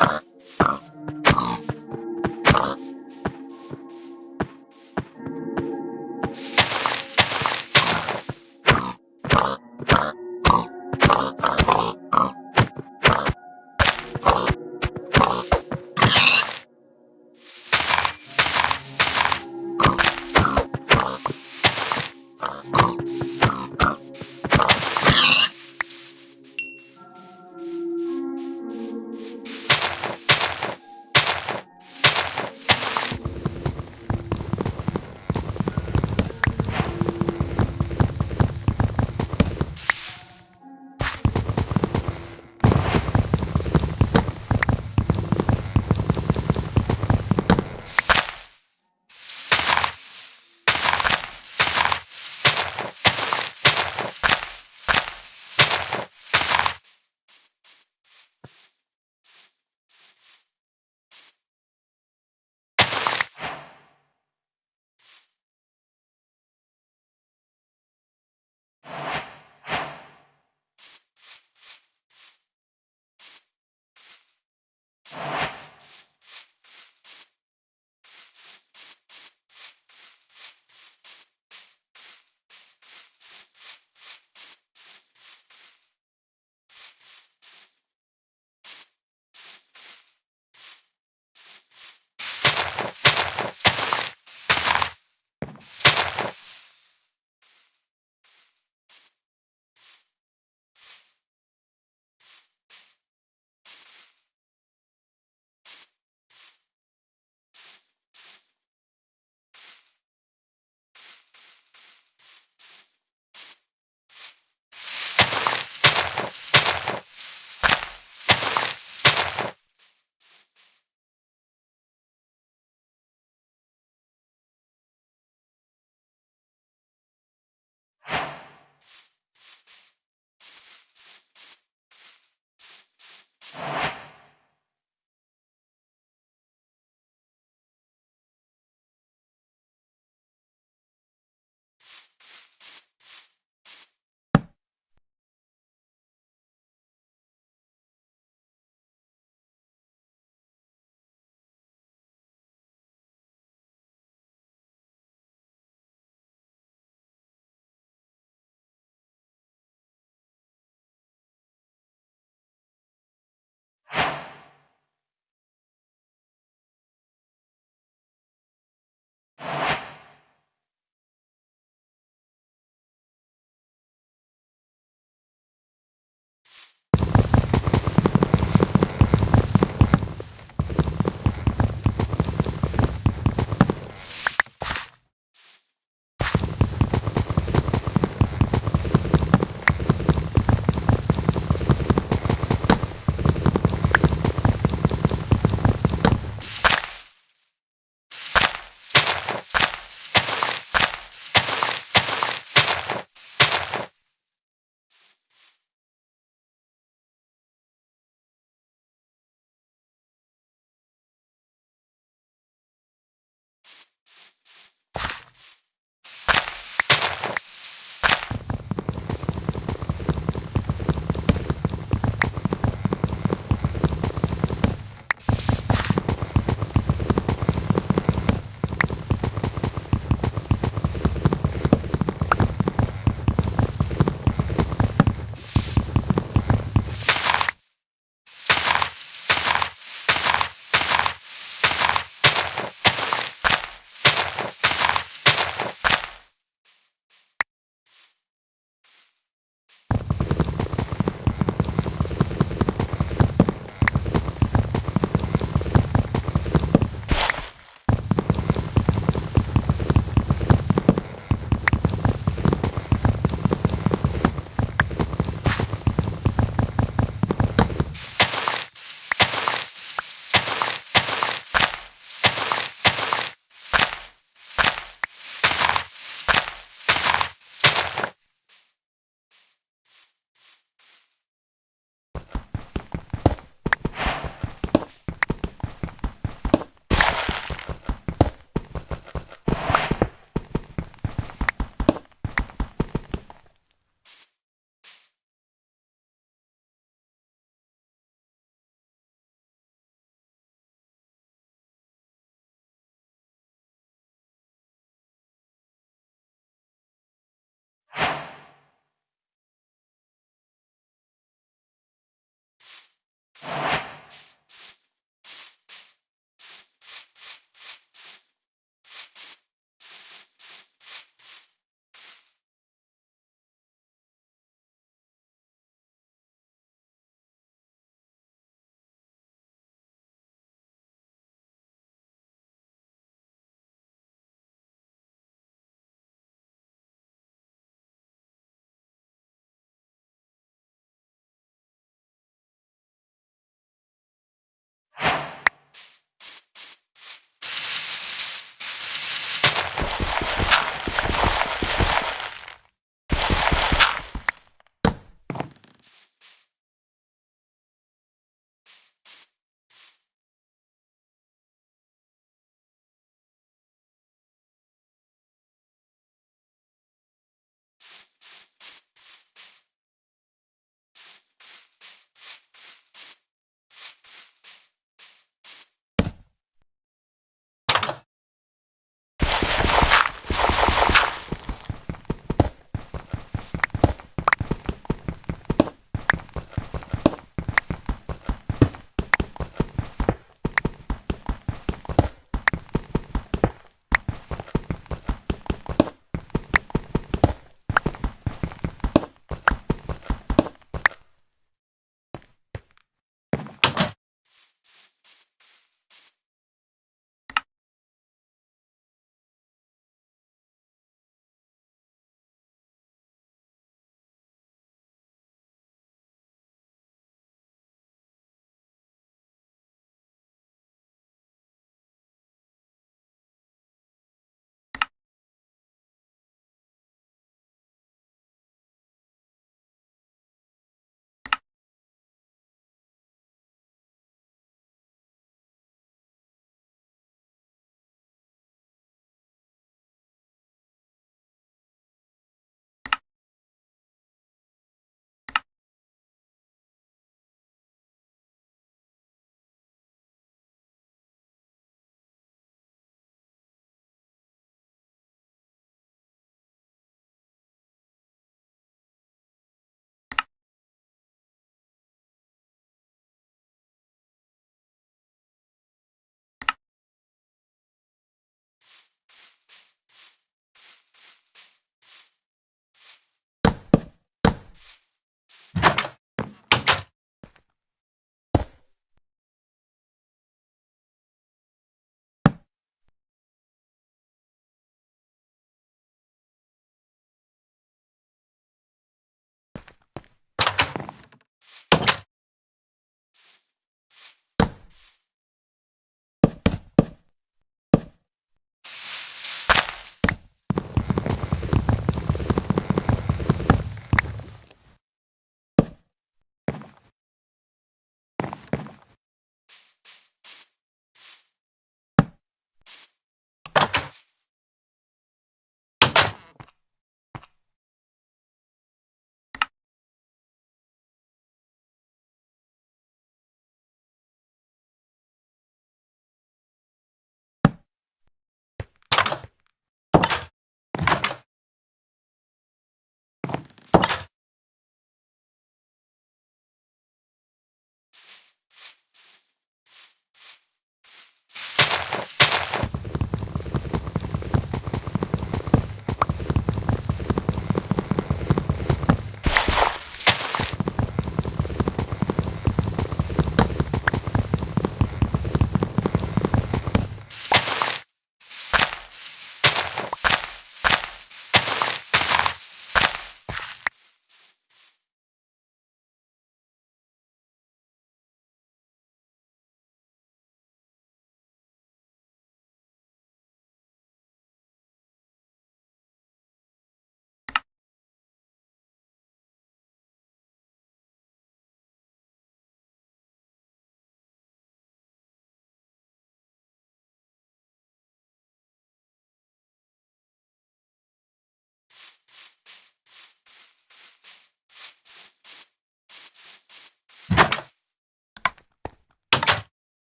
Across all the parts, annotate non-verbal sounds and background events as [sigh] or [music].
you [laughs]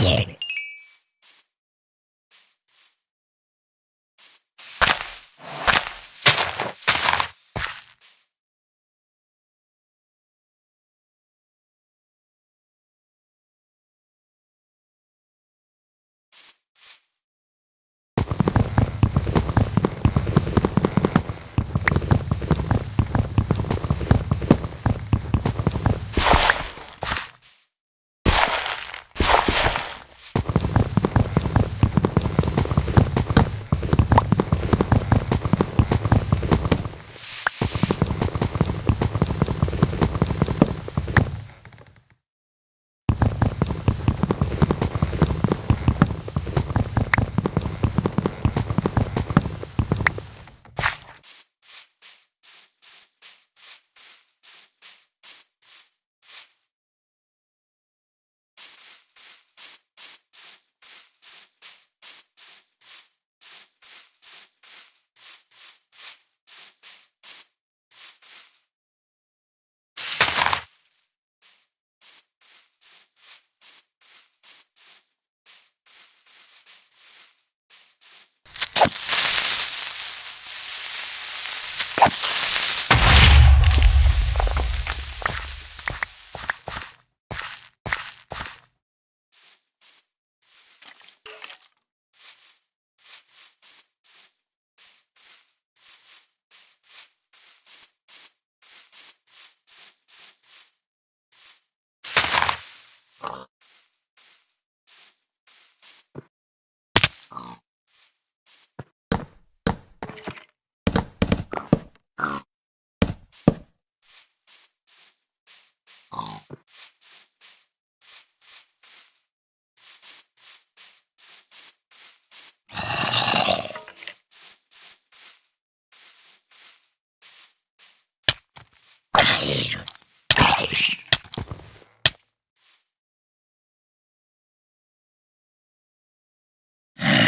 get.